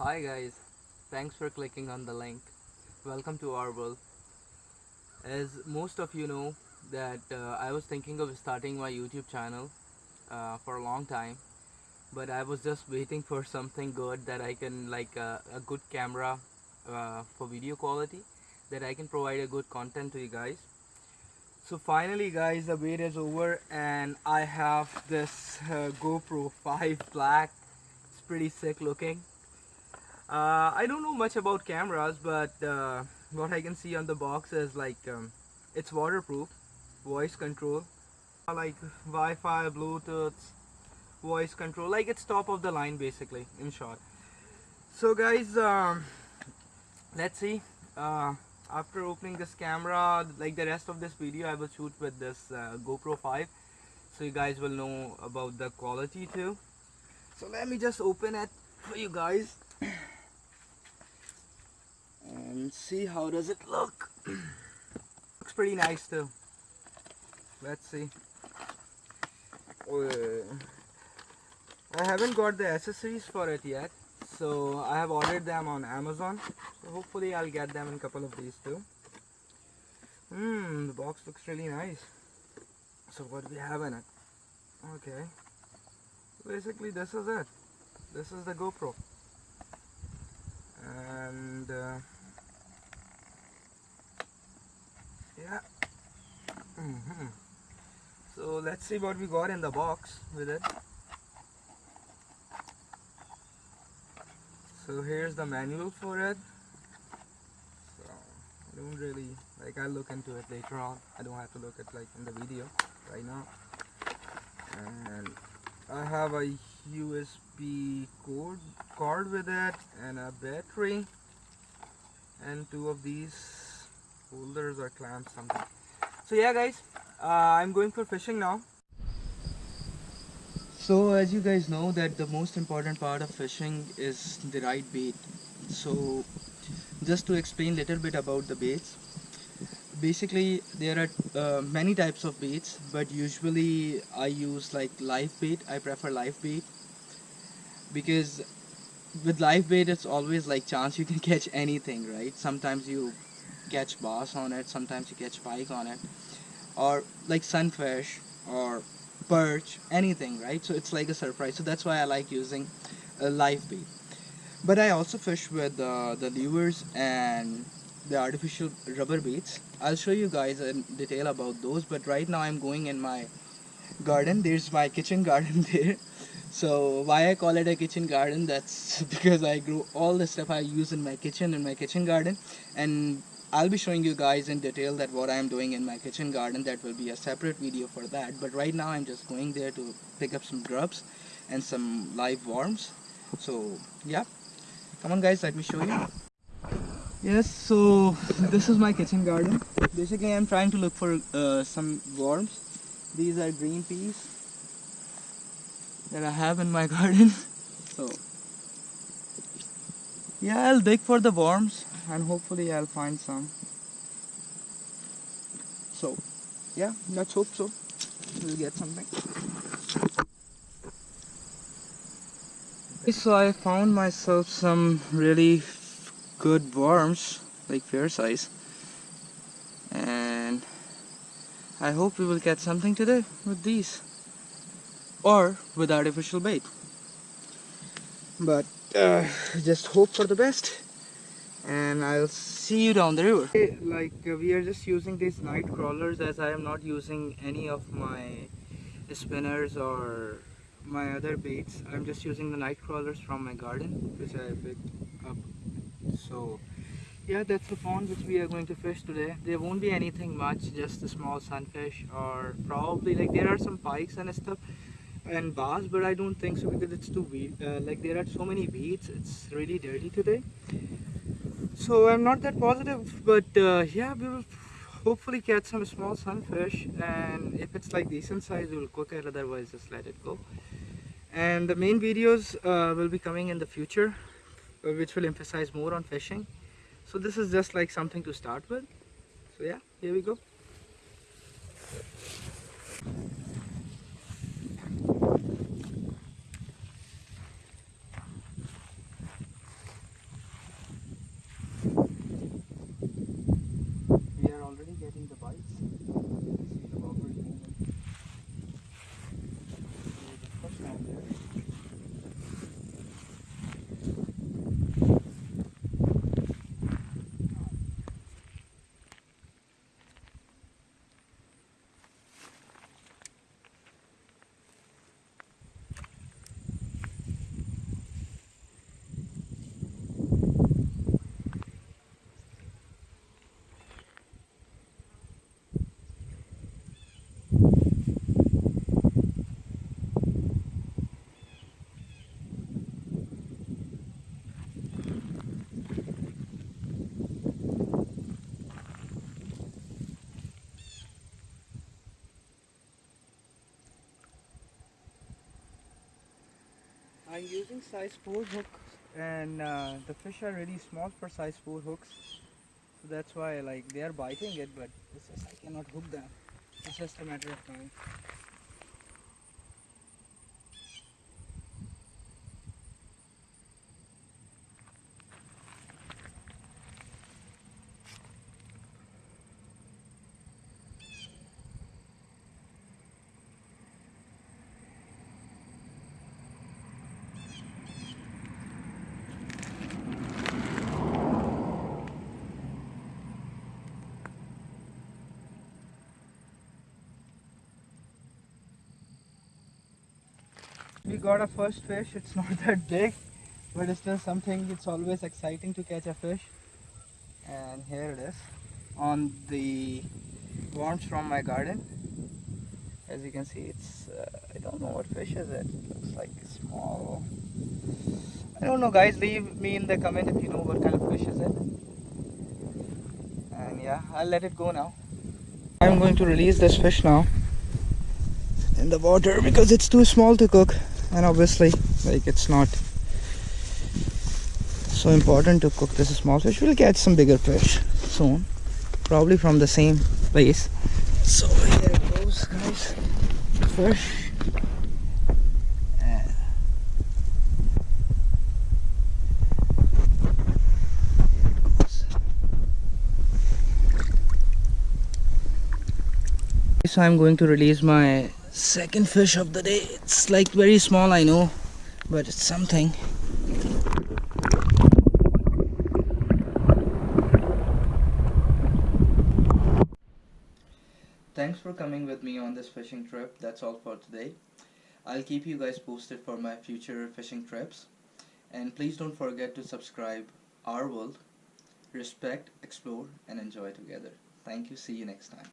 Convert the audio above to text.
Hi guys, thanks for clicking on the link. Welcome to our world. As most of you know that uh, I was thinking of starting my YouTube channel uh, for a long time but I was just waiting for something good that I can like uh, a good camera uh, for video quality that I can provide a good content to you guys. So finally guys the wait is over and I have this uh, GoPro 5 Black. It's pretty sick looking. Uh, I don't know much about cameras but uh, what I can see on the box is like um, it's waterproof, voice control, like Wi-Fi, Bluetooth, voice control like it's top of the line basically in short. So guys um, let's see. Uh, after opening this camera like the rest of this video I will shoot with this uh, GoPro 5 so you guys will know about the quality too. So let me just open it for you guys and see how does it look. Looks pretty nice too. Let's see. Oh, I haven't got the accessories for it yet so I have ordered them on Amazon. So hopefully I'll get them in a couple of days too. Hmm the box looks really nice. So what do we have in it? Okay. Basically this is it. This is the GoPro and uh, yeah mm -hmm. so let's see what we got in the box with it. So here's the manual for it. So I don't really like I'll look into it later on. I don't have to look at like in the video right now. And I have a USB code card with it and a battery. And two of these holders or clamps something so yeah guys uh, I'm going for fishing now so as you guys know that the most important part of fishing is the right bait. So just to explain a little bit about the baits. Basically there are uh, many types of baits but usually I use like live bait. I prefer live bait because with live bait it's always like chance you can catch anything right. Sometimes you catch bass on it, sometimes you catch pike on it or like sunfish or perch anything right? So it's like a surprise. So that's why I like using a live bait. But I also fish with uh, the lures and the artificial rubber baits. I'll show you guys in detail about those but right now I'm going in my garden. There's my kitchen garden there. So why I call it a kitchen garden? That's because I grow all the stuff I use in my kitchen in my kitchen garden. And I'll be showing you guys in detail that what I'm doing in my kitchen garden. That will be a separate video for that. But right now I'm just going there to pick up some grubs and some live worms. So yeah. Come on guys let me show you. Yes so this is my kitchen garden. Basically I'm trying to look for uh, some worms. These are green peas that I have in my garden. So yeah I'll dig for the worms and hopefully I'll find some. So yeah let's hope so. We'll get something. So I found myself some really good worms like fair size. And I hope we will get something today with these. Or with artificial bait. But uh, just hope for the best and I'll see you down the river. Like uh, we are just using these night crawlers as I am not using any of my spinners or my other baits. I'm just using the night crawlers from my garden which I picked up. So yeah that's the pond which we are going to fish today. There won't be anything much just a small sunfish or probably like there are some pikes and stuff and bass but I don't think so because it's too weed uh, like there are so many weeds it's really dirty today so I'm not that positive but uh, yeah we will hopefully catch some small sunfish and if it's like decent size we'll cook it otherwise just let it go. And the main videos uh, will be coming in the future uh, which will emphasize more on fishing. So this is just like something to start with. So yeah here we go I'm using size 4 hook and uh, the fish are really small for size 4 hooks. So that's why like they are biting it but it's just I cannot hook them. It's just a matter of time. We got a first fish. It's not that big but it's still something. It's always exciting to catch a fish. And here it is on the worms from my garden. As you can see it's uh, I don't know what fish is it. Looks like small I don't know guys. Leave me in the comment if you know what kind of fish is it. And yeah I'll let it go now. I'm going to release this fish now. In the water because it's too small to cook and obviously like it's not so important to cook this small fish. We'll catch some bigger fish soon probably from the same place. So here it goes guys. Fish. Goes. so i'm going to release my second fish of the day. It's like very small i know but it's something. Thanks for coming with me on this fishing trip. That's all for today. I'll keep you guys posted for my future fishing trips. And please don't forget to subscribe our world respect explore and enjoy together. Thank you. See you next time